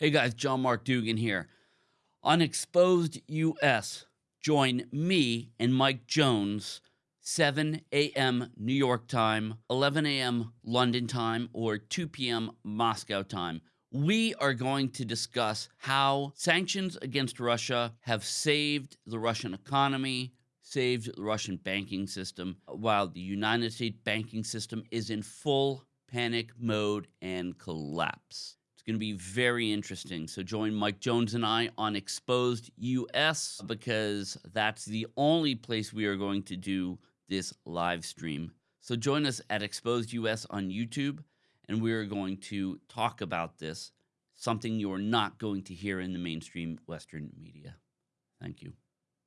Hey guys, John Mark Dougan here. On Exposed US, join me and Mike Jones, 7 a.m. New York time, 11 a.m. London time, or 2 p.m. Moscow time. We are going to discuss how sanctions against Russia have saved the Russian economy, saved the Russian banking system, while the United States banking system is in full panic mode and collapse going to be very interesting. So join Mike Jones and I on Exposed US because that's the only place we are going to do this live stream. So join us at Exposed US on YouTube and we are going to talk about this, something you're not going to hear in the mainstream Western media.